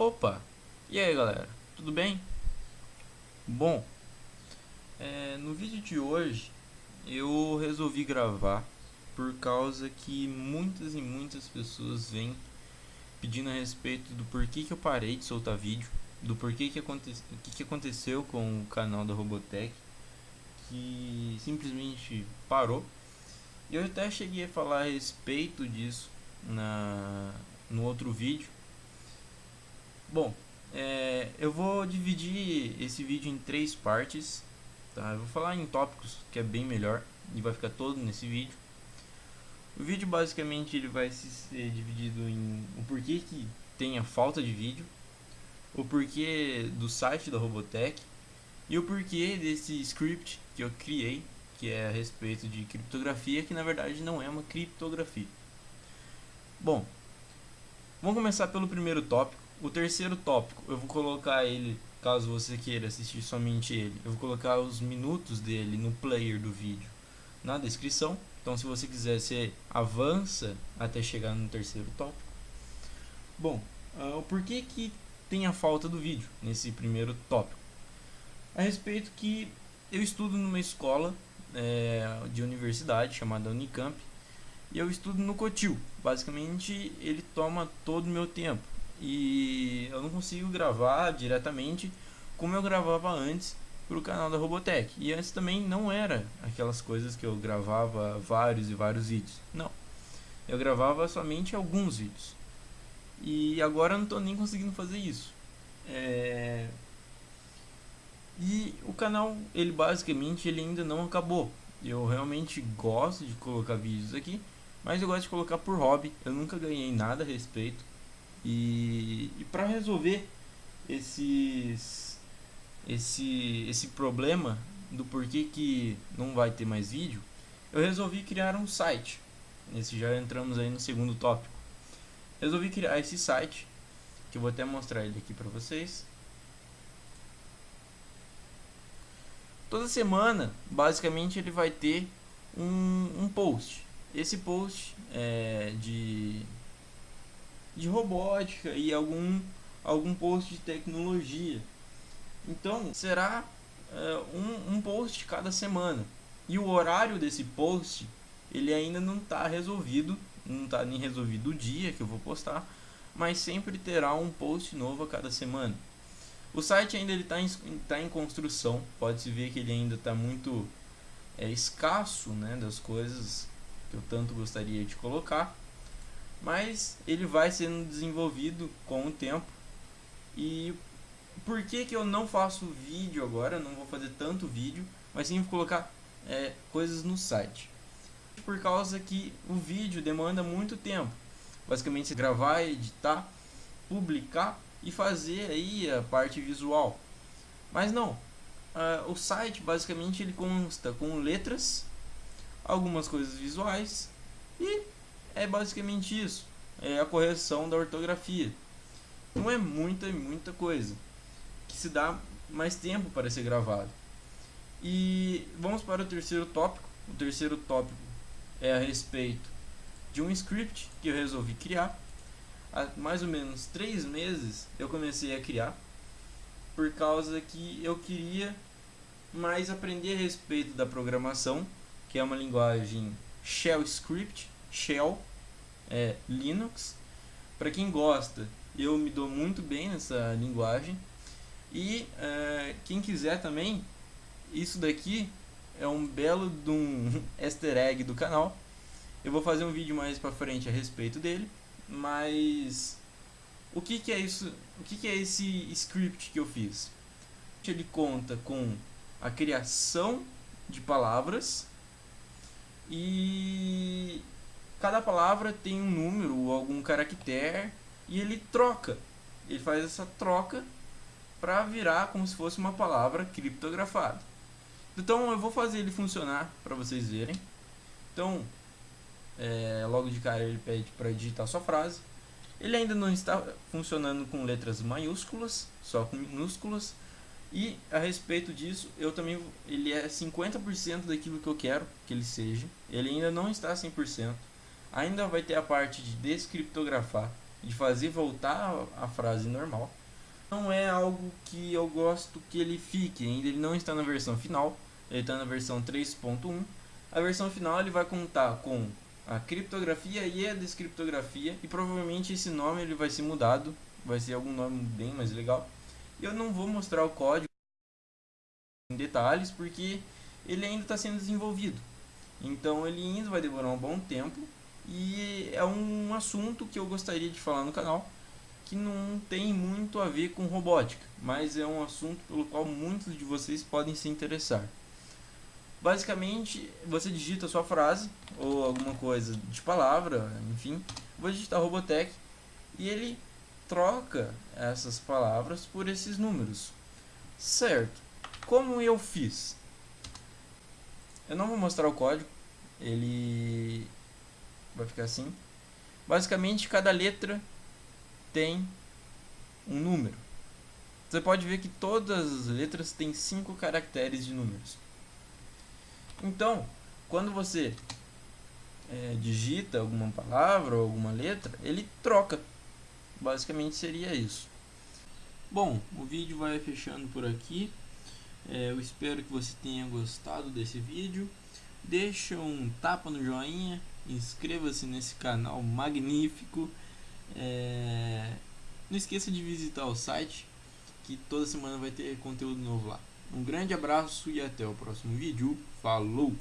Opa! E aí galera, tudo bem? Bom, é, no vídeo de hoje eu resolvi gravar por causa que muitas e muitas pessoas vêm pedindo a respeito do porquê que eu parei de soltar vídeo, do porquê que, aconte que, que aconteceu com o canal da Robotech, que simplesmente parou. E eu até cheguei a falar a respeito disso na, no outro vídeo, Bom, é, eu vou dividir esse vídeo em três partes, tá? Eu vou falar em tópicos que é bem melhor e vai ficar todo nesse vídeo. O vídeo basicamente ele vai ser dividido em o porquê que tem a falta de vídeo, o porquê do site da Robotech e o porquê desse script que eu criei, que é a respeito de criptografia, que na verdade não é uma criptografia. Bom, vamos começar pelo primeiro tópico, o terceiro tópico, eu vou colocar ele, caso você queira assistir somente ele, eu vou colocar os minutos dele no player do vídeo na descrição. Então se você quiser, você avança até chegar no terceiro tópico. Bom, uh, o porquê que tem a falta do vídeo nesse primeiro tópico? A respeito que eu estudo numa escola é, de universidade chamada Unicamp e eu estudo no Cotil. Basicamente ele toma todo o meu tempo e eu não consigo gravar diretamente como eu gravava antes para o canal da Robotech. E antes também não era aquelas coisas que eu gravava vários e vários vídeos. Não. Eu gravava somente alguns vídeos. E agora eu não estou nem conseguindo fazer isso. É... E o canal, ele basicamente ele ainda não acabou. Eu realmente gosto de colocar vídeos aqui, mas eu gosto de colocar por hobby. Eu nunca ganhei nada a respeito. E, e para resolver esses, esse, esse problema do porquê que não vai ter mais vídeo, eu resolvi criar um site. Nesse já entramos aí no segundo tópico. Resolvi criar esse site, que eu vou até mostrar ele aqui para vocês. Toda semana, basicamente, ele vai ter um, um post. Esse post é de de robótica e algum, algum post de tecnologia. Então será uh, um, um post cada semana. E o horário desse post ele ainda não está resolvido, não está nem resolvido o dia que eu vou postar, mas sempre terá um post novo a cada semana. O site ainda está em, tá em construção, pode-se ver que ele ainda está muito é, escasso né, das coisas que eu tanto gostaria de colocar mas ele vai sendo desenvolvido com o tempo. E por que, que eu não faço vídeo agora? Não vou fazer tanto vídeo, mas sim vou colocar é, coisas no site. Por causa que o vídeo demanda muito tempo. Basicamente, gravar, editar, publicar e fazer aí a parte visual. Mas não, uh, o site basicamente ele consta com letras, algumas coisas visuais e é basicamente isso. É a correção da ortografia. Não é muita, muita coisa. Que se dá mais tempo para ser gravado. E vamos para o terceiro tópico. O terceiro tópico é a respeito de um script que eu resolvi criar. Há mais ou menos três meses eu comecei a criar. Por causa que eu queria mais aprender a respeito da programação, que é uma linguagem Shell Script, Shell, é Linux. Para quem gosta, eu me dou muito bem nessa linguagem. E é, quem quiser também, isso daqui é um belo de um easter egg do canal. Eu vou fazer um vídeo mais para frente a respeito dele, mas o que, que é isso? O que, que é esse script que eu fiz? Ele conta com a criação de palavras e cada palavra tem um número ou algum caractere e ele troca. Ele faz essa troca para virar como se fosse uma palavra criptografada. Então eu vou fazer ele funcionar para vocês verem. Então, é, logo de cara ele pede para digitar sua frase. Ele ainda não está funcionando com letras maiúsculas, só com minúsculas. E a respeito disso, eu também ele é 50% daquilo que eu quero que ele seja. Ele ainda não está 100% ainda vai ter a parte de descriptografar de fazer voltar a frase normal. Não é algo que eu gosto que ele fique, ainda ele não está na versão final, ele está na versão 3.1. A versão final ele vai contar com a criptografia e a descriptografia e provavelmente esse nome ele vai ser mudado, vai ser algum nome bem mais legal. Eu não vou mostrar o código em detalhes porque ele ainda está sendo desenvolvido. Então ele ainda vai demorar um bom tempo e é um assunto que eu gostaria de falar no canal que não tem muito a ver com robótica, mas é um assunto pelo qual muitos de vocês podem se interessar. Basicamente, você digita sua frase ou alguma coisa de palavra, enfim, vou digitar Robotech e ele troca essas palavras por esses números. Certo. Como eu fiz? Eu não vou mostrar o código, ele vai ficar assim. Basicamente, cada letra tem um número. Você pode ver que todas as letras têm cinco caracteres de números. Então, quando você é, digita alguma palavra ou alguma letra, ele troca. Basicamente seria isso. Bom, o vídeo vai fechando por aqui. É, eu espero que você tenha gostado desse vídeo. Deixa um tapa no joinha, inscreva-se nesse canal magnífico. É... Não esqueça de visitar o site, que toda semana vai ter conteúdo novo lá. Um grande abraço e até o próximo vídeo. Falou!